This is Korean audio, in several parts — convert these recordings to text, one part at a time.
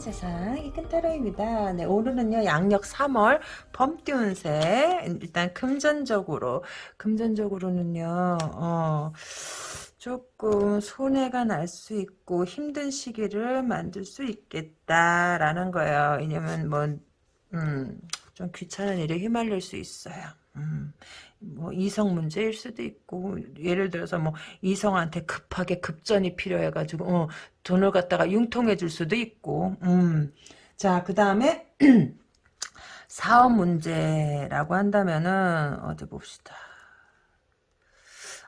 세상 이큰타로입니다. 네, 오늘은요 양력 3월 범띠운세 일단 금전적으로 금전적으로는요 어, 조금 손해가 날 수 있고 힘든 시기를 만들 수 있겠다라는 거예요. 왜냐면 뭐 음, 좀 귀찮은 일에 휘말릴 수 있어요. 음, 뭐 이성 문제일 수도 있고 예를 들어서 뭐 이성한테 급하게 급전이 필요해가지고 어, 돈을 갖다가 융통해 줄 수도 있고 음. 자그 다음에 사업 문제라고 한다면은 어디 봅시다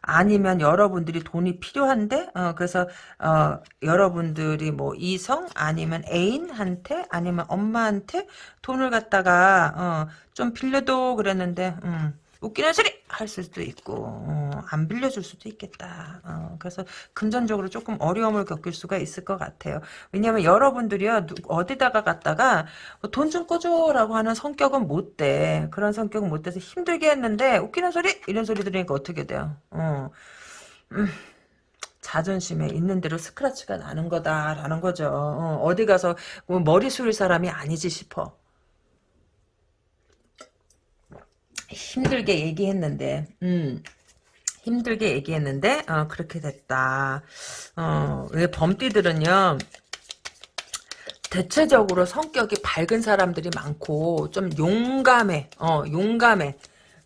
아니면 여러분들이 돈이 필요한데 어, 그래서 어, 여러분들이 뭐 이성 아니면 애인한테 아니면 엄마한테 돈을 갖다가 어, 좀 빌려도 그랬는데 음, 웃기는 소리 할 수도 있고 어, 안 빌려줄 수도 있겠다. 어, 그래서 금전적으로 조금 어려움을 겪을 수가 있을 것 같아요. 왜냐하면 여러분들이요 어디다가 갔다가 돈 좀 꺼줘라고 하는 성격은 못 돼. 그런 성격은 못 돼서 힘들게 했는데 웃기는 소리 이런 소리 들으니까 어떻게 돼요? 어, 음. 자존심에 있는 대로 스크래치가 나는 거다라는 거죠. 어, 디 가서 뭐 머리 숙일 사람이 아니지 싶어. 힘들게 얘기했는데, 음, 힘들게 얘기했는데, 어, 그렇게 됐다. 어, 왜 범띠들은요, 대체적으로 성격이 밝은 사람들이 많고, 좀 용감해, 어, 용감해.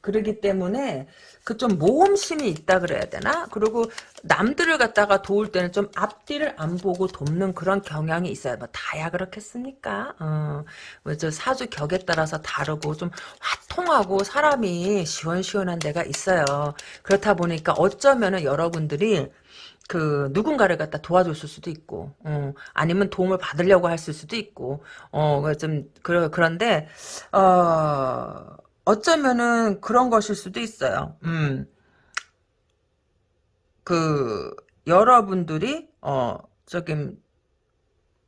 그러기 때문에, 그 좀 모험심이 있다 그래야 되나? 그리고 남들을 갖다가 도울 때는 좀 앞뒤를 안 보고 돕는 그런 경향이 있어요. 뭐 다야 그렇겠습니까? 어, 뭐저 사주 격에 따라서 다르고 좀 화통하고 사람이 시원시원한 데가 있어요. 그렇다 보니까 어쩌면은 여러분들이 그 누군가를 갖다 도와줬을 수도 있고 어, 아니면 도움을 받으려고 했을 수도 있고 어 좀 그러 그런데 어 어쩌면은 그런 것일 수도 있어요. 음. 그 여러분들이 어 저기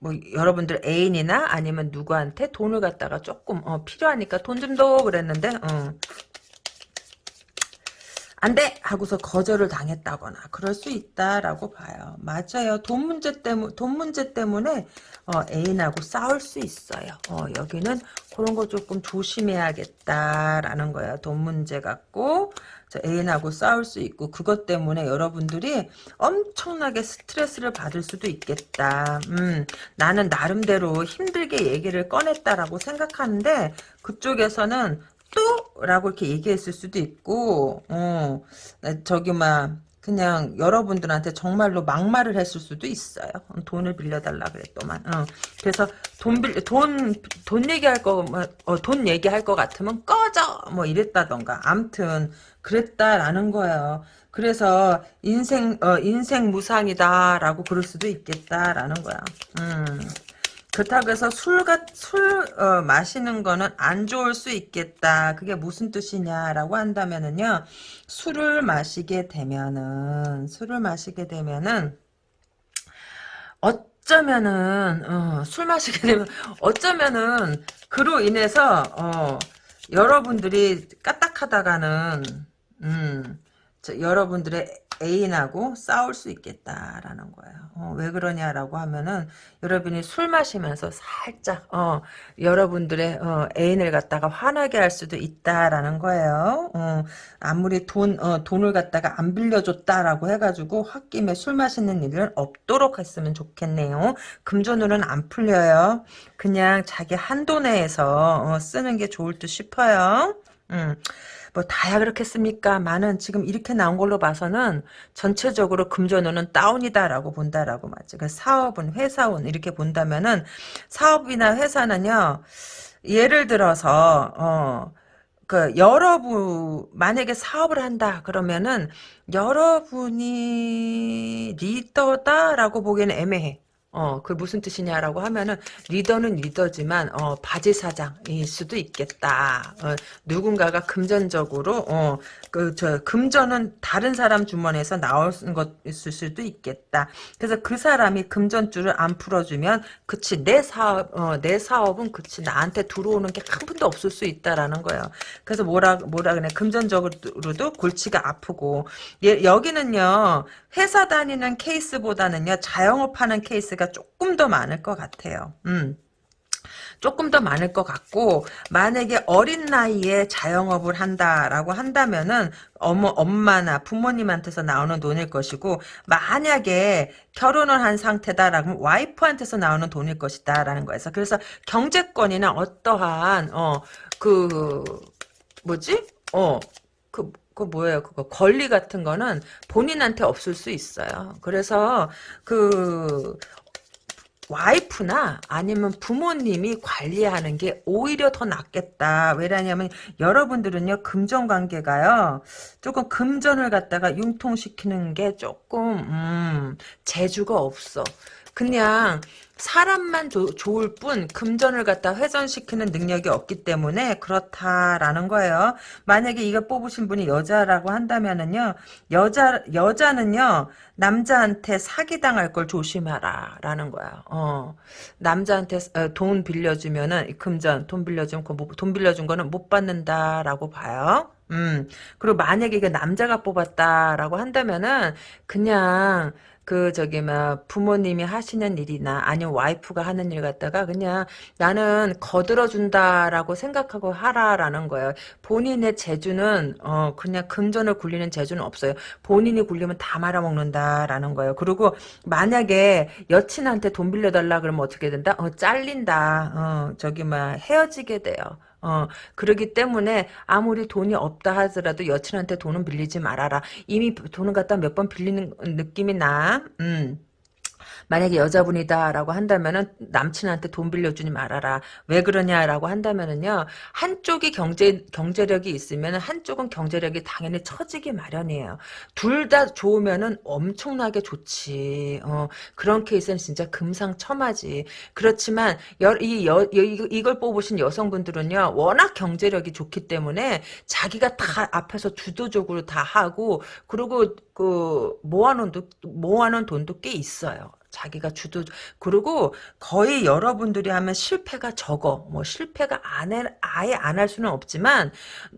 뭐 여러분들 애인이나 아니면 누구한테 돈을 갖다가 조금 어, 필요하니까 돈 좀 더 그랬는데 어. 안 돼 하고서 거절을 당했다거나 그럴 수 있다라고 봐요. 맞아요. 돈 문제 때문 돈 문제 때문에 어, 애인하고 싸울 수 있어요. 어, 여기는 그런 거 조금 조심해야겠다라는 거야. 돈 문제 갖고 애인하고 싸울 수 있고 그것 때문에 여러분들이 엄청나게 스트레스를 받을 수도 있겠다. 음, 나는 나름대로 힘들게 얘기를 꺼냈다라고 생각하는데 그쪽에서는 또? 라고 이렇게 얘기했을 수도 있고 어, 저기 막 그냥 여러분들한테 정말로 막말을 했을 수도 있어요. 돈을 빌려달라 그랬더만. 어. 그래서 돈 빌, 돈, 돈 얘기할 거, 뭐, 어, 돈 얘기할 것 같으면 꺼져! 뭐 이랬다던가. 암튼, 그랬다라는 거예요. 그래서 인생, 어, 인생 무상이다라고 그럴 수도 있겠다라는 거야. 음. 그렇다고 해서 술, 술 어, 마시는 거는 안 좋을 수 있겠다. 그게 무슨 뜻이냐라고 한다면은요. 술을 마시게 되면은 술을 마시게 되면은 어쩌면은 어, 술 마시게 되면 어쩌면은 그로 인해서 어, 여러분들이 까딱하다가는 음, 여러분들의 애인하고 싸울 수 있겠다라는 거예요. 어, 왜 그러냐라고 하면은 여러분이 술 마시면서 살짝 어, 여러분들의 어, 애인을 갖다가 화나게 할 수도 있다라는 거예요. 어, 아무리 돈 어, 돈을 갖다가 안 빌려줬다라고 해가지고 홧김에 술 마시는 일은 없도록 했으면 좋겠네요. 금전으로는 안 풀려요. 그냥 자기 한도 내에서 어, 쓰는 게 좋을 듯 싶어요. 음. 뭐 다야 그렇겠습니까? 많은 지금 이렇게 나온 걸로 봐서는 전체적으로 금전운은 다운이다라고 본다라고 맞죠. 그 사업은 회사운 이렇게 본다면은 사업이나 회사는요. 예를 들어서 어. 그 여러분 만약에 사업을 한다 그러면은 여러분이 리더다라고 보기에는 애매해. 어, 그 무슨 뜻이냐라고 하면은 리더는 리더지만 어, 바지 사장일 수도 있겠다. 어, 누군가가 금전적으로 어, 그 저 금전은 다른 사람 주머니에서 나올 것 있을 수도 있겠다. 그래서 그 사람이 금전줄을 안 풀어주면 그치 내 사업 어, 내 사업은 그치 나한테 들어오는 게 한 푼도 없을 수 있다라는 거예요. 그래서 뭐라 뭐라 그래 금전적으로도 골치가 아프고 예, 여기는요 회사 다니는 케이스보다는요 자영업 하는 케이스가 조금 더 많을 것 같아요. 음. 조금 더 많을 것 같고 만약에 어린 나이에 자영업을 한다라고 한다면은 어머 엄마나 부모님한테서 나오는 돈일 것이고 만약에 결혼을 한 상태다라고 와이프한테서 나오는 돈일 것이다라는 거에서 그래서 경제권이나 어떠한 어 그 뭐지 어그 그 뭐예요? 그거 권리 같은 거는 본인한테 없을 수 있어요. 그래서 그 와이프나 아니면 부모님이 관리하는 게 오히려 더 낫겠다. 왜냐하면 여러분들은요 금전 관계가요 조금 금전을 갖다가 융통시키는 게 조금 음, 재주가 없어. 그냥 사람만 조, 좋을 뿐 금전을 갖다 훼손시키는 능력이 없기 때문에 그렇다라는 거예요. 만약에 이거 뽑으신 분이 여자라고 한다면은요. 여자 여자는요. 남자한테 사기당할 걸 조심하라 라는 거야. 어. 남자한테 어, 돈 빌려주면은 금전 돈 빌려주면 돈 빌려준 거는 못 받는다라고 봐요. 음. 그리고 만약에 이게 남자가 뽑았다라고 한다면은 그냥 그 저기 막 부모님이 하시는 일이나 아니면 와이프가 하는 일 갖다가 그냥 나는 거들어 준다라고 생각하고 하라라는 거예요. 본인의 재주는 어 그냥 금전을 굴리는 재주는 없어요. 본인이 굴리면 다 말아먹는다라는 거예요. 그리고 만약에 여친한테 돈 빌려달라 그러면 어떻게 된다? 어 잘린다. 어 저기 막 헤어지게 돼요. 어, 그러기 때문에 아무리 돈이 없다 하더라도 여친한테 돈은 빌리지 말아라. 이미 돈을 갖다 몇 번 빌리는 느낌이 나. 음. 만약에 여자분이다라고 한다면은 남친한테 돈 빌려주지 말아라. 왜 그러냐라고 한다면은요. 한쪽이 경제 경제력이 있으면 한쪽은 경제력이 당연히 처지기 마련이에요. 둘 다 좋으면은 엄청나게 좋지. 어, 그런 케이스는 진짜 금상첨화지. 그렇지만 여, 이 여, 이걸 뽑으신 여성분들은요. 워낙 경제력이 좋기 때문에 자기가 다 앞에서 주도적으로 다 하고 그리고 그 모아놓은 모아놓은 돈도 꽤 있어요. 자기가 주도 그리고 거의 여러분들이 하면 실패가 적어. 뭐 실패가 안 해, 아예 안 할 수는 없지만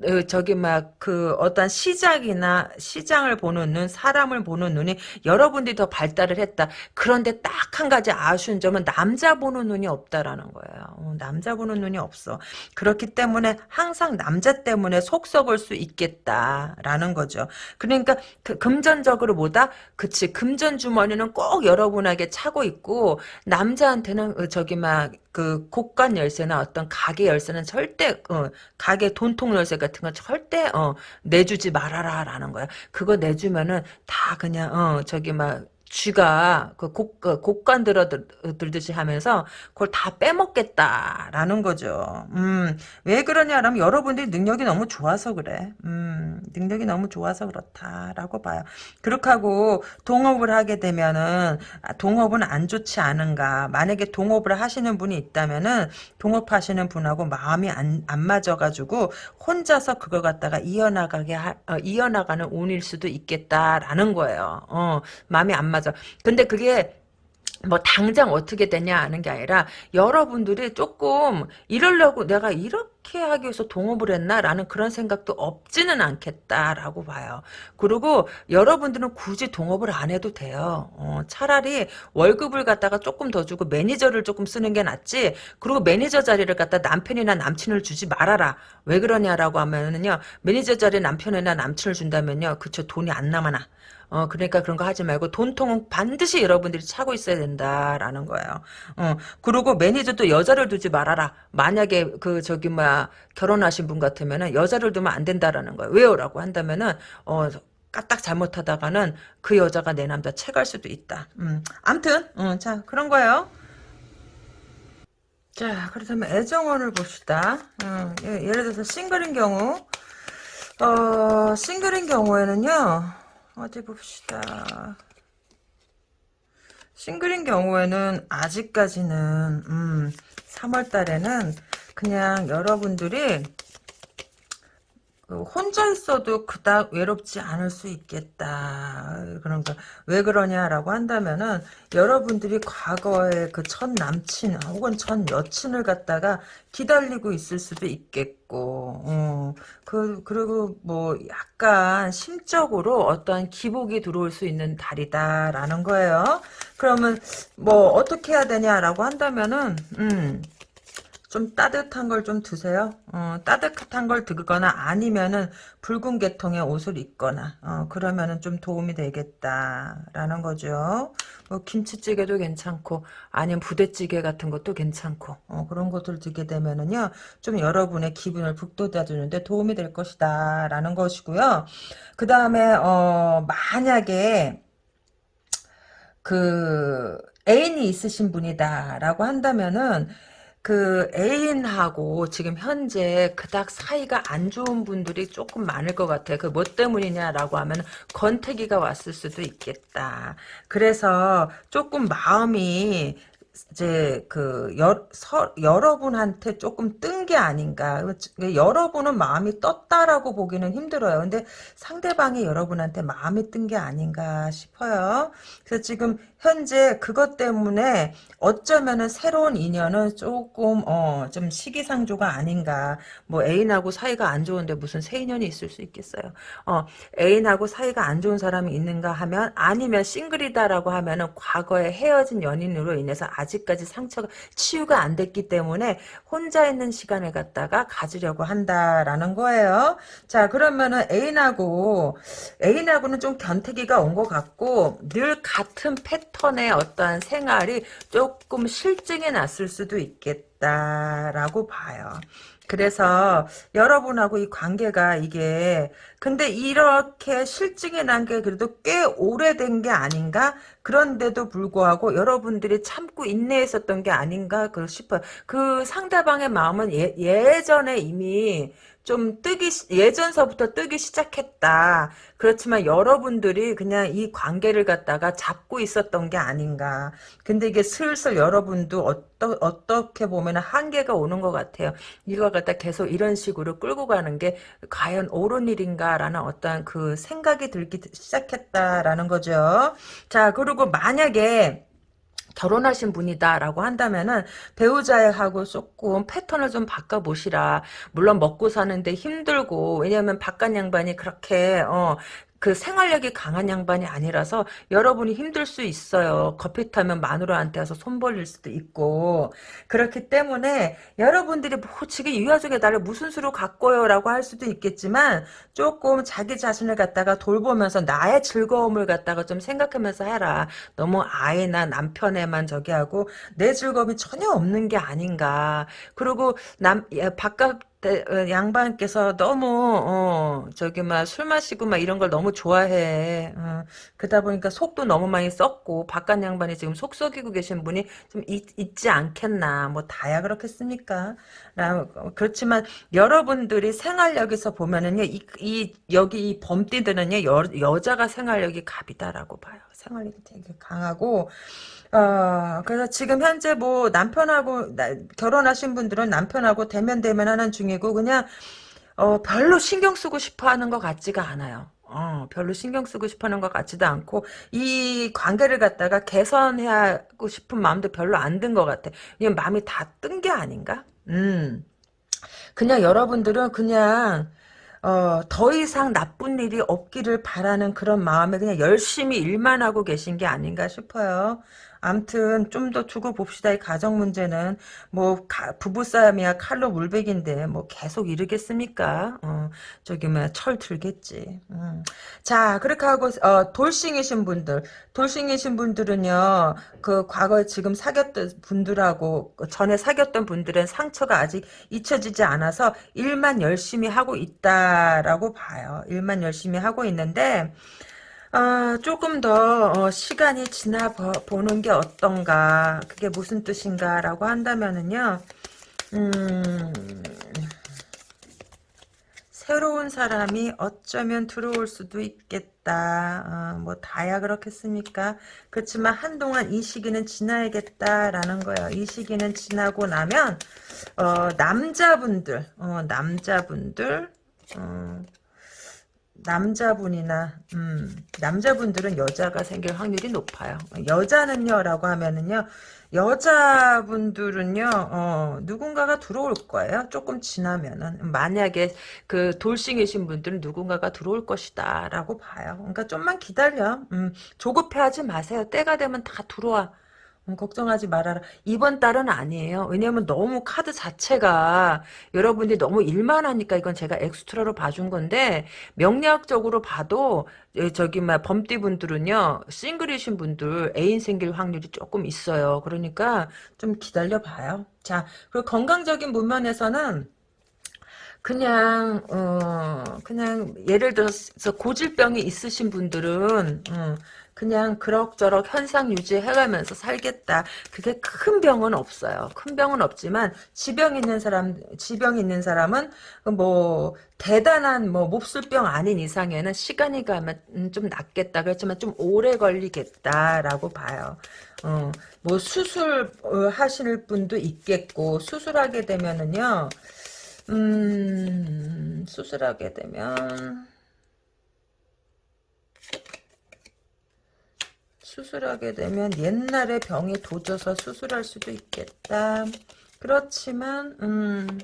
어, 저기 막 그 어떤 시작이나 시장을 보는 눈 사람을 보는 눈이 여러분들이 더 발달을 했다. 그런데 딱 한 가지 아쉬운 점은 남자 보는 눈이 없다라는 거예요. 어, 남자 보는 눈이 없어. 그렇기 때문에 항상 남자 때문에 속 썩을 수 있겠다라는 거죠. 그러니까 그 금전적으로 보다 그치 금전 주머니는 꼭 여러분에게 차고 있고 남자한테는 어, 저기 막그 곳간 열쇠나 어떤 가게 열쇠는 절대 어, 가게 돈통 열쇠 같은 건 절대 어, 내주지 말아라라는 거야. 그거 내주면은 다 그냥 어 저기 막 쥐가 그 곡, 그 곡간 들어들듯이 하면서 그걸 다 빼먹겠다라는 거죠. 음, 왜 그러냐라면 여러분들이 능력이 너무 좋아서 그래. 음, 능력이 너무 좋아서 그렇다라고 봐요. 그렇게 하고 동업을 하게 되면은 아, 동업은 안 좋지 않은가. 만약에 동업을 하시는 분이 있다면은 동업하시는 분하고 마음이 안, 안 맞아가지고 혼자서 그걸 갖다가 이어나가게 하, 어, 이어나가는 운일 수도 있겠다라는 거예요. 어, 마음이 안 맞아. 맞아. 근데 그게 뭐 당장 어떻게 되냐 하는 게 아니라 여러분들이 조금 이러려고 내가 이렇게 하기 위해서 동업을 했나라는 그런 생각도 없지는 않겠다라고 봐요. 그리고 여러분들은 굳이 동업을 안 해도 돼요. 어, 차라리 월급을 갖다가 조금 더 주고 매니저를 조금 쓰는 게 낫지. 그리고 매니저 자리를 갖다 남편이나 남친을 주지 말아라. 왜 그러냐라고 하면은요. 매니저 자리 남편이나 남친을 준다면요. 그쵸 돈이 안 남아나. 어, 그러니까 그런 거 하지 말고 돈통은 반드시 여러분들이 차고 있어야 된다라는 거예요. 어, 그리고 매니저도 여자를 두지 말아라. 만약에 그 저기 뭐야 결혼하신 분 같으면은 여자를 두면 안 된다라는 거예요. 왜요라고 한다면은 어 까딱 잘못하다가는 그 여자가 내 남자 채갈 수도 있다. 음. 암튼, 음, 자, 그런 거예요. 자, 그렇다면 애정원을 봅시다. 음, 예, 예를 들어서 싱글인 경우, 어, 싱글인 경우에는요, 어디 봅시다. 싱글인 경우에는 아직까지는 음, 3월 달에는 그냥 여러분들이 그 혼자 있어도 그닥 외롭지 않을 수 있겠다. 그러니까 왜 그러냐라고 한다면은 여러분들이 과거에 그첫 남친 혹은 첫 여친을 갖다가 기다리고 있을 수도 있겠고, 어, 그 그리고 뭐 약간 심적으로 어떠한 기복이 들어올 수 있는 달이다라는 거예요. 그러면 뭐 어떻게 해야 되냐라고 한다면은 음. 좀 따뜻한 걸 좀 드세요. 어, 따뜻한 걸 드거나 아니면은 붉은 계통의 옷을 입거나 어, 그러면은 좀 도움이 되겠다라는 거죠. 뭐 김치찌개도 괜찮고 아니면 부대찌개 같은 것도 괜찮고 어, 그런 것들 드게 되면은요 좀 여러분의 기분을 북돋아주는데 도움이 될 것이다라는 것이고요. 그 다음에 어, 만약에 그 애인이 있으신 분이다라고 한다면은 그 애인하고 지금 현재 그닥 사이가 안 좋은 분들이 조금 많을 것 같아요. 그뭐 때문이냐라고 하면 권태기가 왔을 수도 있겠다. 그래서 조금 마음이 이제 그 여, 서, 여러분한테 조금 뜬 게 아닌가. 여러분은 마음이 떴다라고 보기는 힘들어요. 근데 상대방이 여러분한테 마음이 뜬 게 아닌가 싶어요. 그래서 지금 현재 그것 때문에 어쩌면은 새로운 인연은 조금 어 좀 시기상조가 아닌가. 뭐 애인하고 사이가 안 좋은데 무슨 새 인연이 있을 수 있겠어요. 어 애인하고 사이가 안 좋은 사람이 있는가 하면 아니면 싱글이다라고 하면은 과거에 헤어진 연인으로 인해서 아직 까지 상처가 치유가 안 됐기 때문에 혼자 있는 시간을 갖다가 가지려고 한다라는 거예요. 자 그러면은 애인하고 애인하고는 좀 견태기가 온 것 같고 늘 같은 패턴의 어떠한 생활이 조금 실증이 났을 수도 있겠다라고 봐요. 그래서 여러분하고 이 관계가 이게 근데 이렇게 실증이 난 게 그래도 꽤 오래된 게 아닌가 그런데도 불구하고 여러분들이 참고 인내했었던 게 아닌가 싶어요. 그 상대방의 마음은 예, 예전에 이미 좀 뜨기 예전서부터 뜨기 시작했다. 그렇지만 여러분들이 그냥 이 관계를 갖다가 잡고 있었던 게 아닌가. 근데 이게 슬슬 여러분도 어떠, 어떻게 보면 한계가 오는 것 같아요. 이거 갖다 계속 이런 식으로 끌고 가는 게 과연 옳은 일인가라는 어떠한 그 생각이 들기 시작했다라는 거죠. 자 그리고 만약에 결혼하신 분이다라고 한다면은 배우자하고 조금 패턴을 좀 바꿔 보시라. 물론 먹고 사는데 힘들고 왜냐하면 바깥 양반이 그렇게 어, 그 생활력이 강한 양반이 아니라서 여러분이 힘들 수 있어요. 커피 타면 마누라한테 와서 손 벌릴 수도 있고 그렇기 때문에 여러분들이 뭐 지금 이 와중에 나를 무슨 수로 갖고요 라고 할 수도 있겠지만 조금 자기 자신을 갖다가 돌보면서 나의 즐거움을 갖다가 좀 생각하면서 해라. 너무 아이나 남편에만 저기 하고 내 즐거움이 전혀 없는 게 아닌가. 그리고 남 바깥 어, 양반께서 너무 어, 저기 막 술 마시고 막 이런 걸 너무 좋아해. 어, 그러다 보니까 속도 너무 많이 썼고 바깥 양반이 지금 속 썩이고 계신 분이 좀 있, 있지 않겠나. 뭐 다야 그렇겠습니까? 라, 그렇지만 여러분들이 생활력에서 보면은요, 이, 이 여기 이 범띠들은요 여, 여자가 생활력이 갑이다라고 봐요. 생활력이 되게 강하고 어, 그래서 지금 현재 뭐 남편하고 나, 결혼하신 분들은 남편하고 대면 대면하는 중 이고 그냥 어, 별로 신경 쓰고 싶어 하는 것 같지가 않아요. 어, 별로 신경 쓰고 싶어 하는 것 같지도 않고, 이 관계를 갖다가 개선하고 싶은 마음도 별로 안 든 것 같아. 그냥 마음이 다 뜬 게 아닌가? 음. 그냥 여러분들은 그냥, 어, 더 이상 나쁜 일이 없기를 바라는 그런 마음에 그냥 열심히 일만 하고 계신 게 아닌가 싶어요. 암튼 좀 더 두고 봅시다. 이 가정 문제는 뭐 부부싸움이야 칼로 물백인데 뭐 계속 이르겠습니까? 어, 저기 뭐철 들겠지. 음. 자 그렇게 하고 어, 돌싱이신 분들 돌싱이신 분들은요 그 과거에 지금 사귀었던 분들하고 전에 사귀었던 분들은 상처가 아직 잊혀지지 않아서 일만 열심히 하고 있다라고 봐요. 일만 열심히 하고 있는데 아, 조금 더 어, 시간이 지나 보는 게 어떤가? 그게 무슨 뜻인가? 라고 한다면은요 음, 새로운 사람이 어쩌면 들어올 수도 있겠다. 어, 뭐 다야 그렇겠습니까? 그렇지만 한동안 이 시기는 지나야겠다라는 거예요. 이 시기는 지나고 나면 어, 남자분들 어, 남자분들 어, 남자분이나 음, 남자분들은 여자가 생길 확률이 높아요. 여자는요 라고 하면은요 여자분들은요 어, 누군가가 들어올 거예요. 조금 지나면은 만약에 그 돌싱이신 분들은 누군가가 들어올 것이다 라고 봐요. 그러니까 좀만 기다려. 음, 조급해 하지 마세요. 때가 되면 다 들어와. 음, 걱정하지 말아라. 이번 달은 아니에요. 왜냐면 너무 카드 자체가 여러분들이 너무 일만 하니까 이건 제가 엑스트라로 봐준 건데 명리학적으로 봐도 예, 저기 막 범띠 분들은요 싱글이신 분들 애인 생길 확률이 조금 있어요. 그러니까 좀 기다려 봐요. 자 그리고 건강적인 문면에서는 그냥 어 그냥 예를 들어서 고질병이 있으신 분들은 어, 그냥 그럭저럭 현상 유지해가면서 살겠다. 그게 큰 병은 없어요. 큰 병은 없지만 지병 있는 사람 지병 있는 사람은 뭐 대단한 뭐 몹쓸 병 아닌 이상에는 시간이 가면 음, 좀 낫겠다. 그렇지만 좀 오래 걸리겠다라고 봐요. 어, 뭐 수술 어, 하실 분도 있겠고 수술하게 되면은요. 음, 수술하게 되면 수술하게 되면 옛날에 병이 도져서 수술할 수도 있겠다. 그렇지만 음,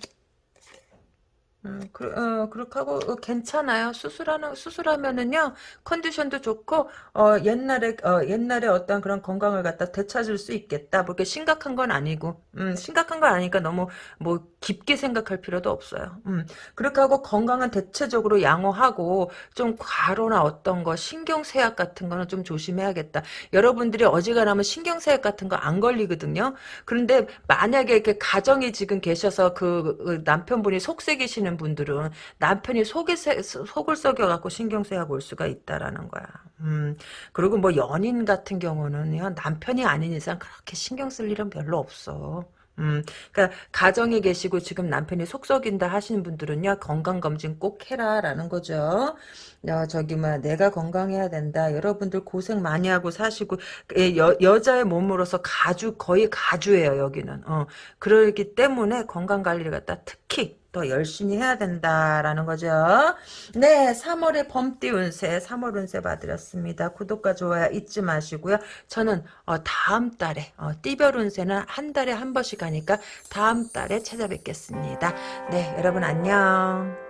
음, 그, 어, 그렇게 하고, 어, 괜찮아요. 수술하는, 수술하면은요, 컨디션도 좋고, 어, 옛날에, 어, 옛날에 어떤 그런 건강을 갖다 되찾을 수 있겠다. 뭐, 이렇게 심각한 건 아니고, 음, 심각한 건 아니니까 너무, 뭐, 깊게 생각할 필요도 없어요. 음, 그렇게 하고 건강은 대체적으로 양호하고, 좀 과로나 어떤 거, 신경쇠약 같은 거는 좀 조심해야겠다. 여러분들이 어지간하면 신경쇠약 같은 거 안 걸리거든요. 그런데 만약에 이렇게 가정이 지금 계셔서 그, 그 남편분이 속색이시는 분들은 남편이 속에 세, 속을 썩여갖고 신경쇠약 올 수가 있다라는 거야. 음, 그리고 뭐 연인 같은 경우는 남편이 아닌 이상 그렇게 신경 쓸 일은 별로 없어. 음, 그러니까 가정에 계시고 지금 남편이 속 썩인다 하시는 분들은요 건강 검진 꼭 해라라는 거죠. 야, 저기 막 내가 건강해야 된다. 여러분들 고생 많이 하고 사시고 예, 여, 여자의 몸으로서 가주 거의 가주예요 여기는. 어, 그러기 때문에 건강 관리를 갖다 특히 더 열심히 해야 된다라는 거죠. 네, 3월의 범띠 운세, 3월 운세 봐드렸습니다. 구독과 좋아요 잊지 마시고요. 저는 어, 다음 달에 어, 띠별 운세는 한 달에 한 번씩 하니까 다음 달에 찾아뵙겠습니다. 네, 여러분 안녕.